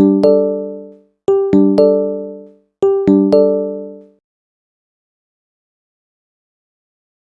Música